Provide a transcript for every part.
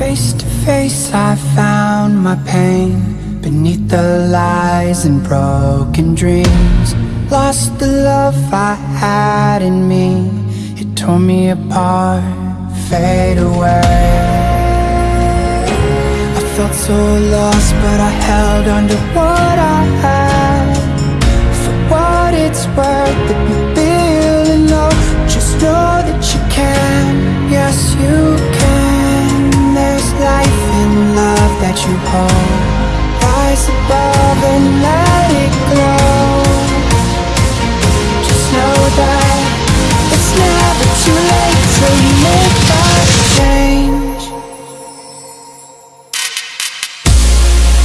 Face to face I found my pain Beneath the lies and broken dreams. Lost the love I had in me. It tore me apart, fade away. I felt so lost but I held on to what I had. For what it's worth, you hold Rise above and let it glow. Just know that it's never too late you make that change.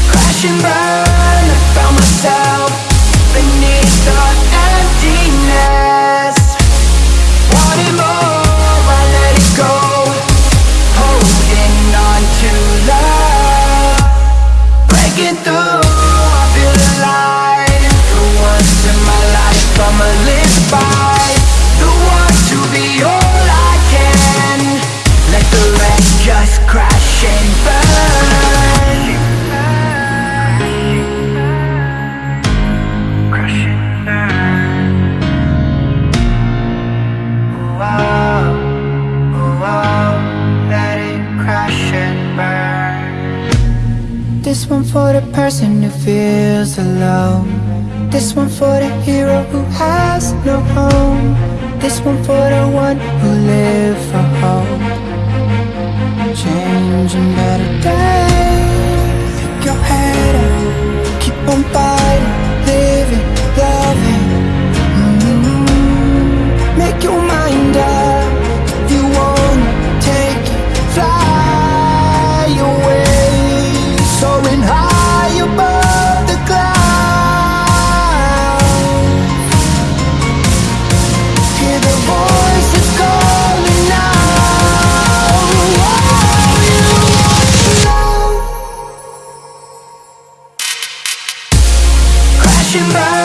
Crash and burn, I found myself Breaking through, This one for the person who feels alone. This one for the hero who has no home. This one for the one who lives for hope Changing better days cry